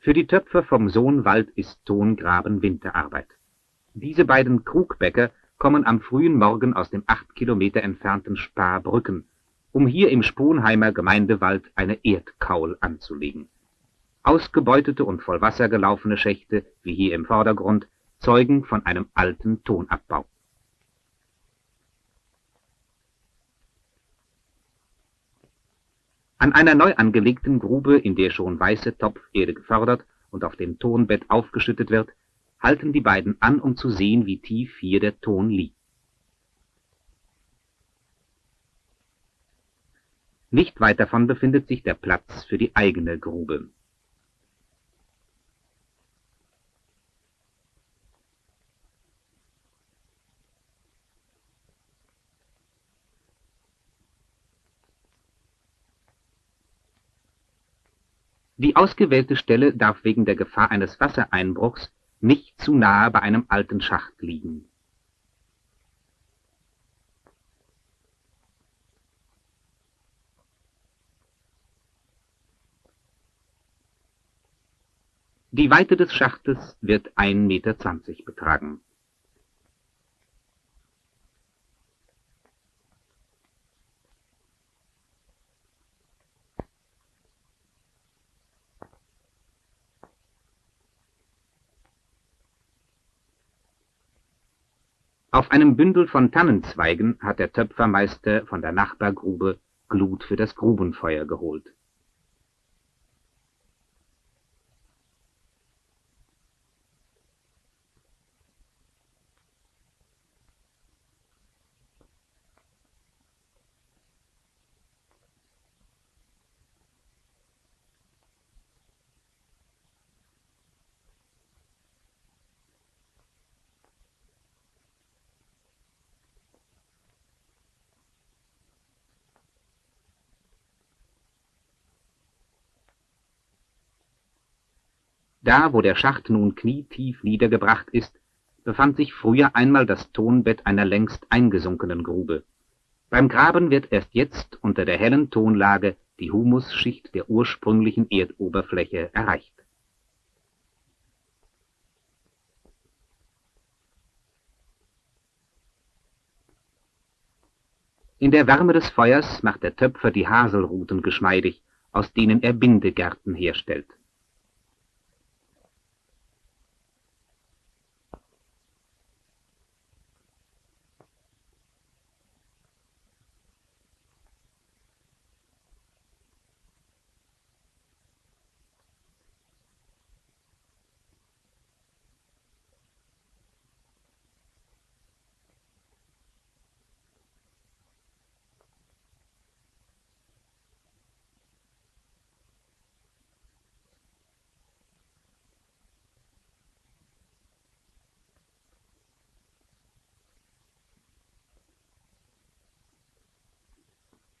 Für die Töpfer vom Sohnwald ist Tongraben Winterarbeit. Diese beiden Krugbäcker kommen am frühen Morgen aus dem acht Kilometer entfernten Sparbrücken, um hier im Sponheimer Gemeindewald eine Erdkaul anzulegen. Ausgebeutete und voll Wasser gelaufene Schächte, wie hier im Vordergrund, zeugen von einem alten Tonabbau. An einer neu angelegten Grube, in der schon weiße Topferde gefördert und auf dem Tonbett aufgeschüttet wird, halten die beiden an, um zu sehen, wie tief hier der Ton liegt. Nicht weit davon befindet sich der Platz für die eigene Grube. Die ausgewählte Stelle darf wegen der Gefahr eines Wassereinbruchs nicht zu nahe bei einem alten Schacht liegen. Die Weite des Schachtes wird 1,20 Meter betragen. Auf einem Bündel von Tannenzweigen hat der Töpfermeister von der Nachbargrube Glut für das Grubenfeuer geholt Da, wo der Schacht nun knietief niedergebracht ist, befand sich früher einmal das Tonbett einer längst eingesunkenen Grube. Beim Graben wird erst jetzt unter der hellen Tonlage die Humusschicht der ursprünglichen Erdoberfläche erreicht. In der Wärme des Feuers macht der Töpfer die Haselruten geschmeidig, aus denen er Bindegärten herstellt.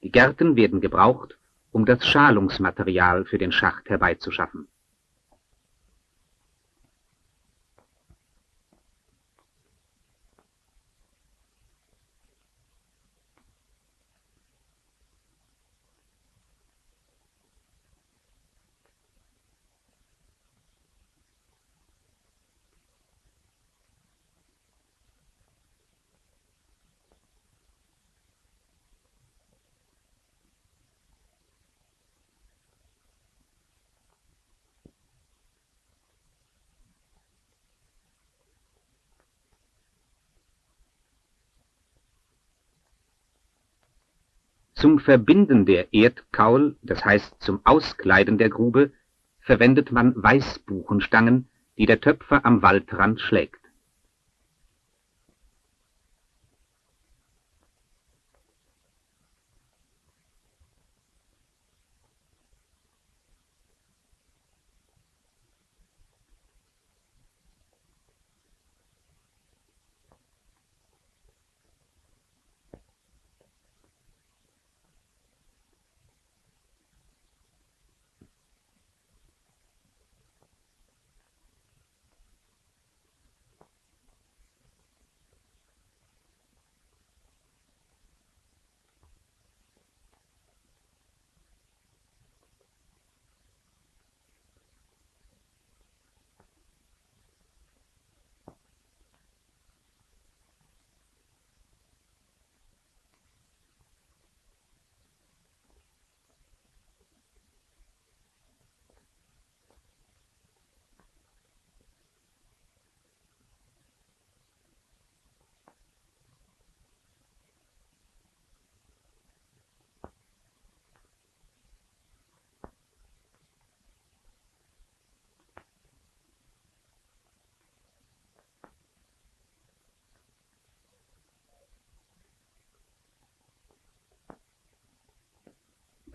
Die Gärten werden gebraucht, um das Schalungsmaterial für den Schacht herbeizuschaffen Zum Verbinden der Erdkaul, das heißt zum Auskleiden der Grube, verwendet man Weißbuchenstangen, die der Töpfer am Waldrand schlägt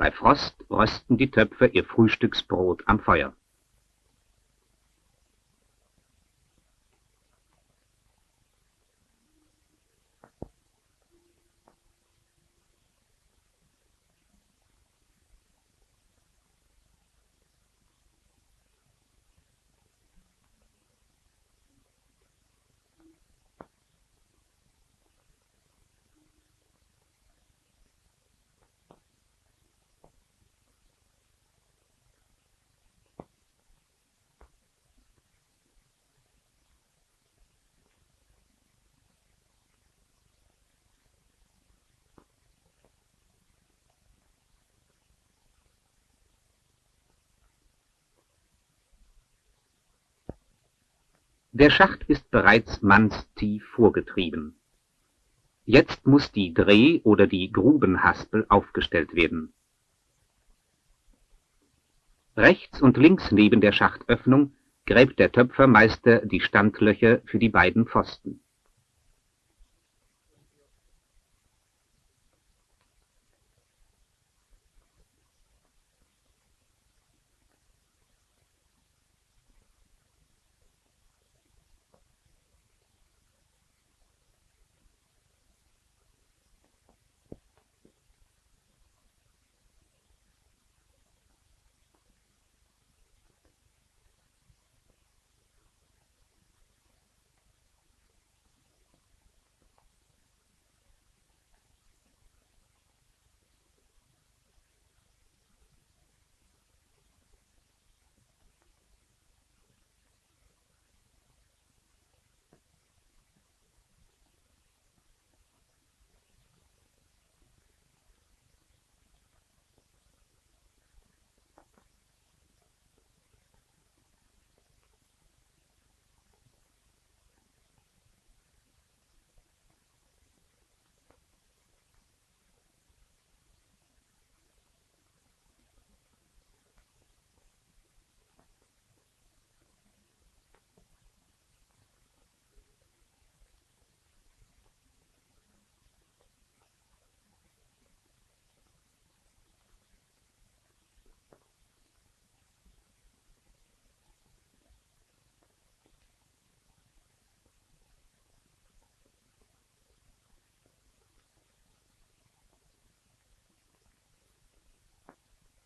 Bei Frost rösten die Töpfer ihr Frühstücksbrot am Feuer. Der Schacht ist bereits mannstief vorgetrieben. Jetzt muss die Dreh- oder die Grubenhaspel aufgestellt werden. Rechts und links neben der Schachtöffnung gräbt der Töpfermeister die Standlöcher für die beiden Pfosten.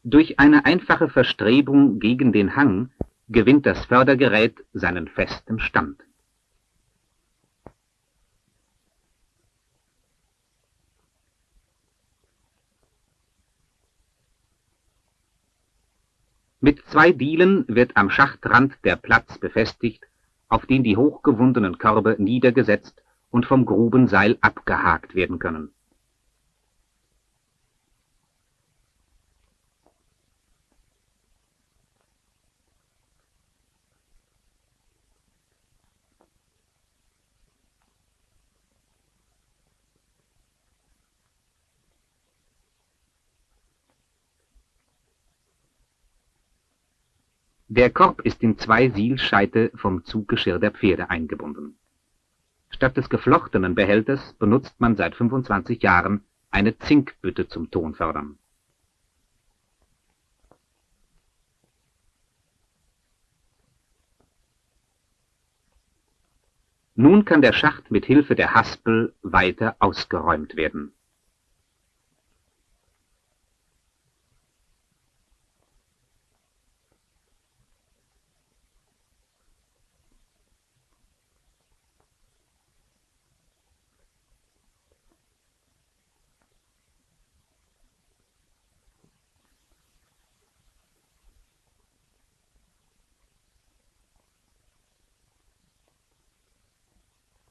Durch eine einfache Verstrebung gegen den Hang gewinnt das Fördergerät seinen festen Stand. Mit zwei Dielen wird am Schachtrand der Platz befestigt, auf den die hochgewundenen Körbe niedergesetzt und vom Grubenseil abgehakt werden können Der Korb ist in zwei Sielscheite vom Zuggeschirr der Pferde eingebunden. Statt des geflochtenen Behälters benutzt man seit 25 Jahren eine Zinkbütte zum Tonfördern. Nun kann der Schacht mit Hilfe der Haspel weiter ausgeräumt werden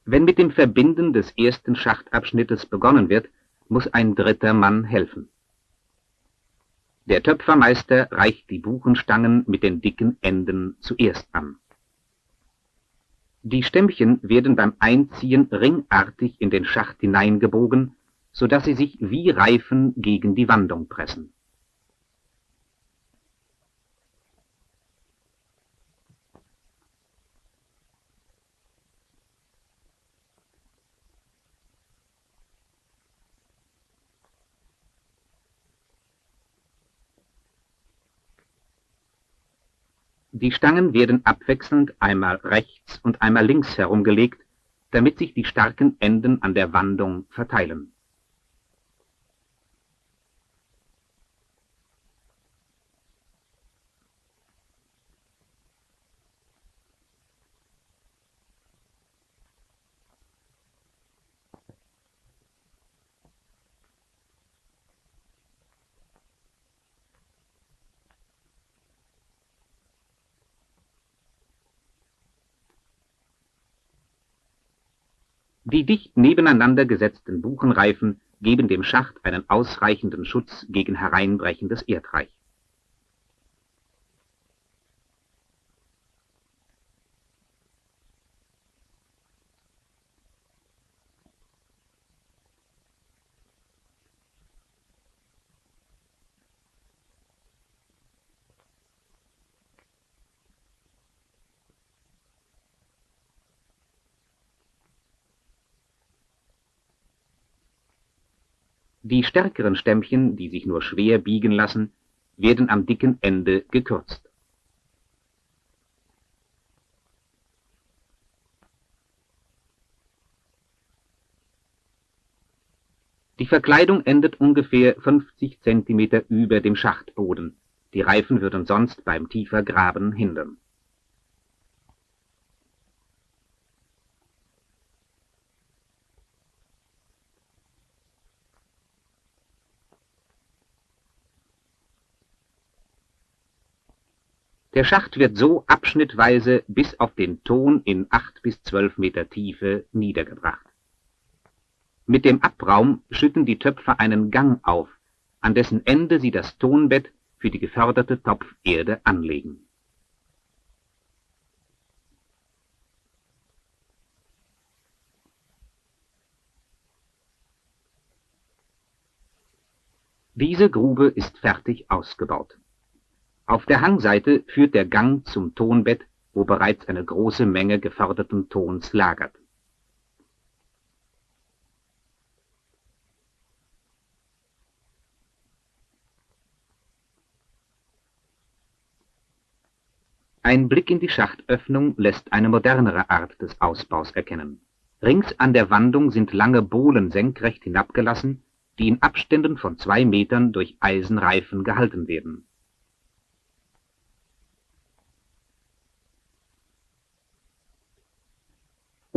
Wenn mit dem Verbinden des ersten Schachtabschnittes begonnen wird, muss ein dritter Mann helfen. Der Töpfermeister reicht die Buchenstangen mit den dicken Enden zuerst an. Die Stämmchen werden beim Einziehen ringartig in den Schacht hineingebogen, so dass sie sich wie Reifen gegen die Wandung pressen. Die Stangen werden abwechselnd einmal rechts und einmal links herumgelegt, damit sich die starken Enden an der Wandung verteilen. Die dicht nebeneinander gesetzten Buchenreifen geben dem Schacht einen ausreichenden Schutz gegen hereinbrechendes Erdreich. Die stärkeren Stämmchen, die sich nur schwer biegen lassen, werden am dicken Ende gekürzt. Die Verkleidung endet ungefähr 50 cm über dem Schachtboden. Die Reifen würden sonst beim tiefer Graben hindern. Der Schacht wird so abschnittweise bis auf den Ton in acht bis zwölf Meter Tiefe niedergebracht. Mit dem Abraum schütten die Töpfer einen Gang auf, an dessen Ende sie das Tonbett für die geförderte Topferde anlegen. Diese Grube ist fertig ausgebaut. Auf der Hangseite führt der Gang zum Tonbett, wo bereits eine große Menge geförderten Tons lagert. Ein Blick in die Schachtöffnung lässt eine modernere Art des Ausbaus erkennen. Rings an der Wandung sind lange Bohlen senkrecht hinabgelassen, die in Abständen von zwei Metern durch Eisenreifen gehalten werden.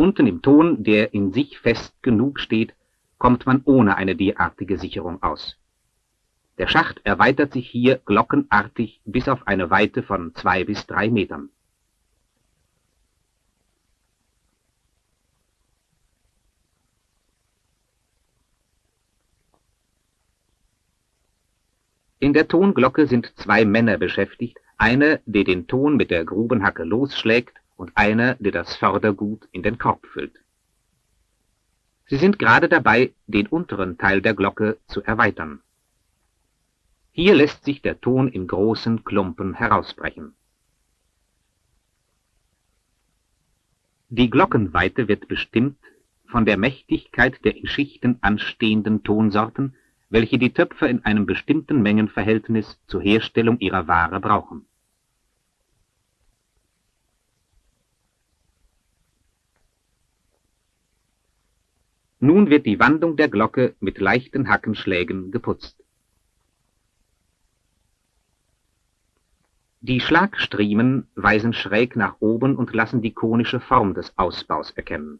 Unten im Ton, der in sich fest genug steht, kommt man ohne eine derartige Sicherung aus. Der Schacht erweitert sich hier glockenartig bis auf eine Weite von zwei bis drei Metern. In der Tonglocke sind zwei Männer beschäftigt, einer, der den Ton mit der Grubenhacke losschlägt, und einer, der das Fördergut in den Korb füllt. Sie sind gerade dabei, den unteren Teil der Glocke zu erweitern. Hier lässt sich der Ton in großen Klumpen herausbrechen. Die Glockenweite wird bestimmt von der Mächtigkeit der in Schichten anstehenden Tonsorten, welche die Töpfer in einem bestimmten Mengenverhältnis zur Herstellung ihrer Ware brauchen. Nun wird die Wandung der Glocke mit leichten Hackenschlägen geputzt. Die Schlagstriemen weisen schräg nach oben und lassen die konische Form des Ausbaus erkennen.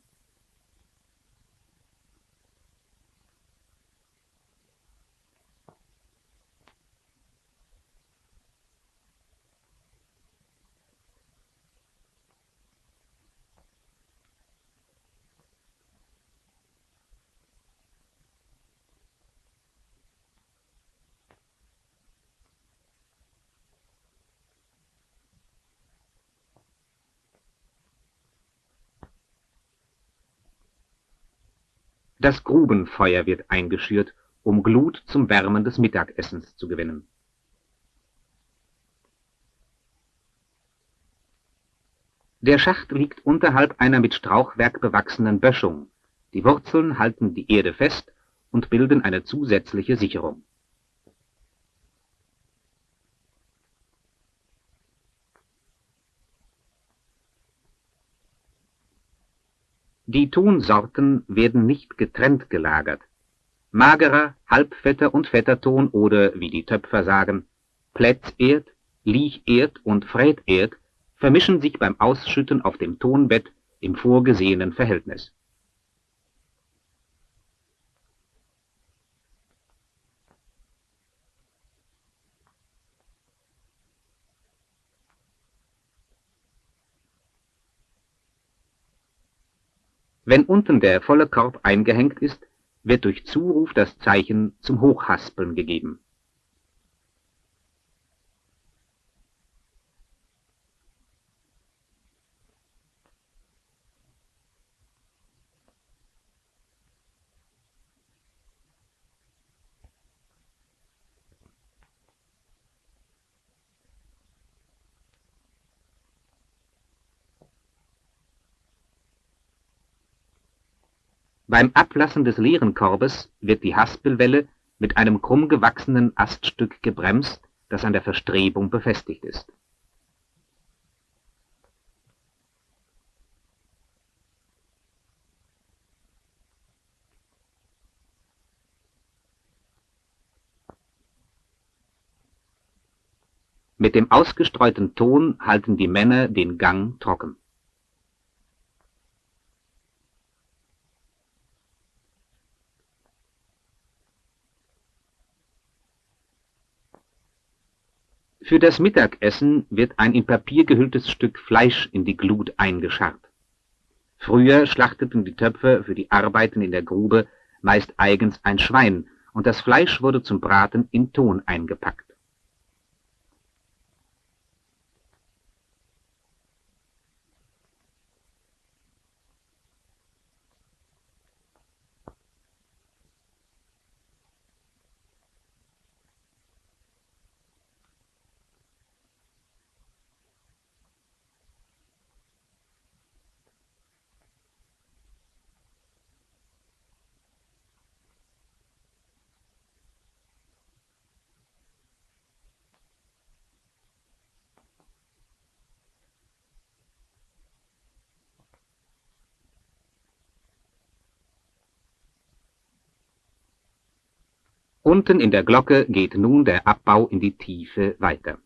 Das Grubenfeuer wird eingeschürt, um Glut zum Wärmen des Mittagessens zu gewinnen. Der Schacht liegt unterhalb einer mit Strauchwerk bewachsenen Böschung. Die Wurzeln halten die Erde fest und bilden eine zusätzliche Sicherung. Die Tonsorten werden nicht getrennt gelagert. Magerer, halbfetter und fetter Ton oder, wie die Töpfer sagen, Plätzerd, Liecherd und Fräterd vermischen sich beim Ausschütten auf dem Tonbett im vorgesehenen Verhältnis. Wenn unten der volle Korb eingehängt ist, wird durch Zuruf das Zeichen zum Hochhaspeln gegeben. Beim Ablassen des leeren Korbes wird die Haspelwelle mit einem krumm gewachsenen Aststück gebremst, das an der Verstrebung befestigt ist. Mit dem ausgestreuten Ton halten die Männer den Gang trocken. Für das Mittagessen wird ein in Papier gehülltes Stück Fleisch in die Glut eingescharrt. Früher schlachteten die Töpfer für die Arbeiten in der Grube meist eigens ein Schwein, und das Fleisch wurde zum Braten in Ton eingepackt. Unten in der Glocke geht nun der Abbau in die Tiefe weiter.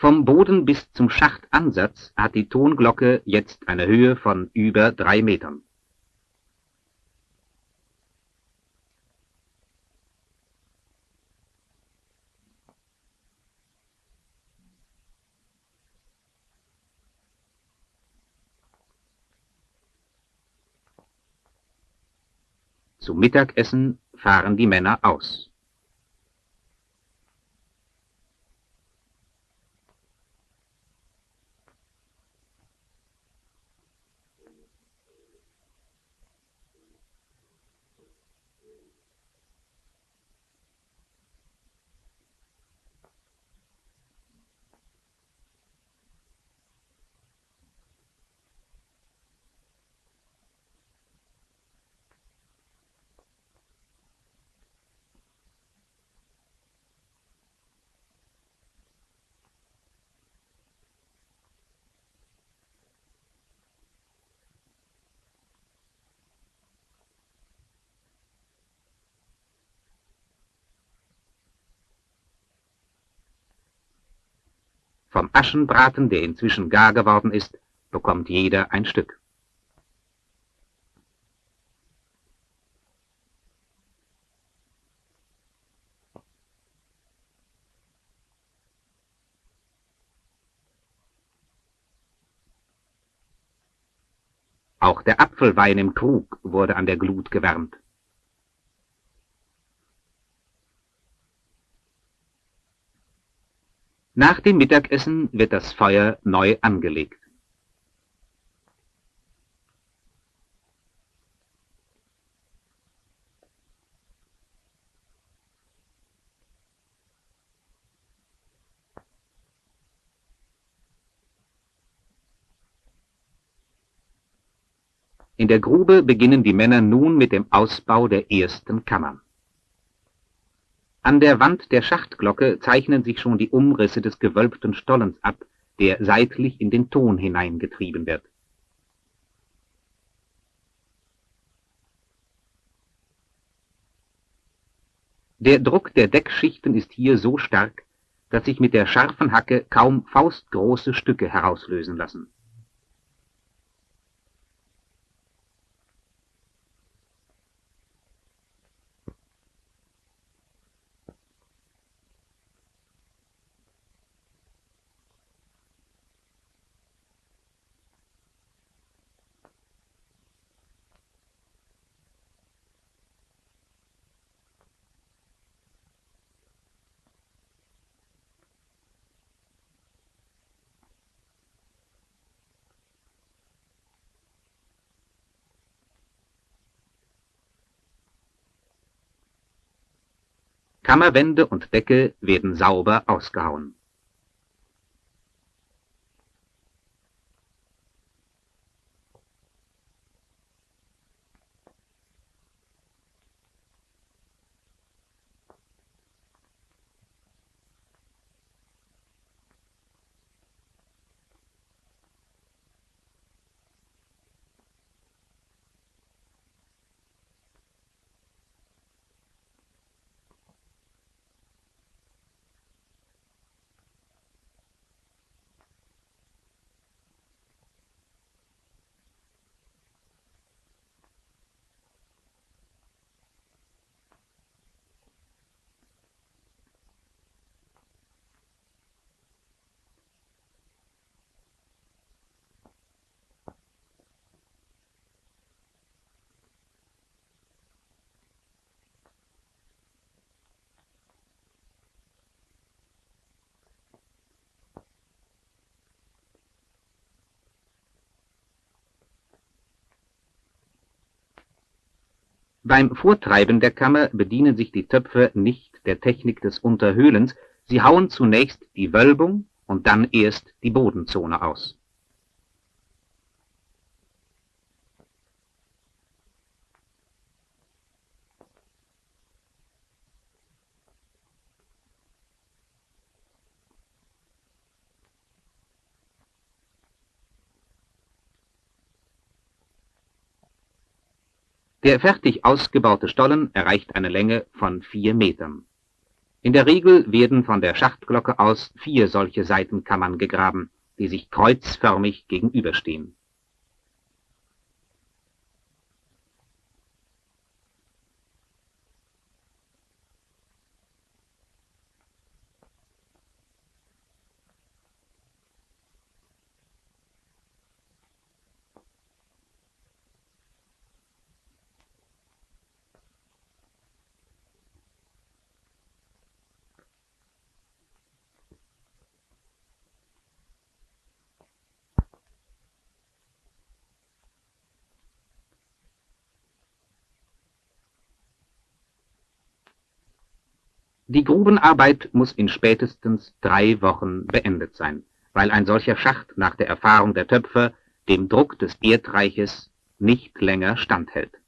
Vom Boden bis zum Schachtansatz hat die Tonglocke jetzt eine Höhe von über drei Metern. Zum Mittagessen fahren die Männer aus. Vom Aschenbraten, der inzwischen gar geworden ist, bekommt jeder ein Stück. Auch der Apfelwein im Krug wurde an der Glut gewärmt. Nach dem Mittagessen wird das Feuer neu angelegt. In der Grube beginnen die Männer nun mit dem Ausbau der ersten Kammern. An der Wand der Schachtglocke zeichnen sich schon die Umrisse des gewölbten Stollens ab, der seitlich in den Ton hineingetrieben wird. Der Druck der Deckschichten ist hier so stark, dass sich mit der scharfen Hacke kaum faustgroße Stücke herauslösen lassen. Kammerwände und Decke werden sauber ausgehauen. Beim Vortreiben der Kammer bedienen sich die Töpfer nicht der Technik des Unterhöhlens, sie hauen zunächst die Wölbung und dann erst die Bodenzone aus Der fertig ausgebaute Stollen erreicht eine Länge von vier Metern. In der Regel werden von der Schachtglocke aus vier solche Seitenkammern gegraben, die sich kreuzförmig gegenüberstehen Die Grubenarbeit muss in spätestens drei Wochen beendet sein, weil ein solcher Schacht nach der Erfahrung der Töpfer dem Druck des Erdreiches nicht länger standhält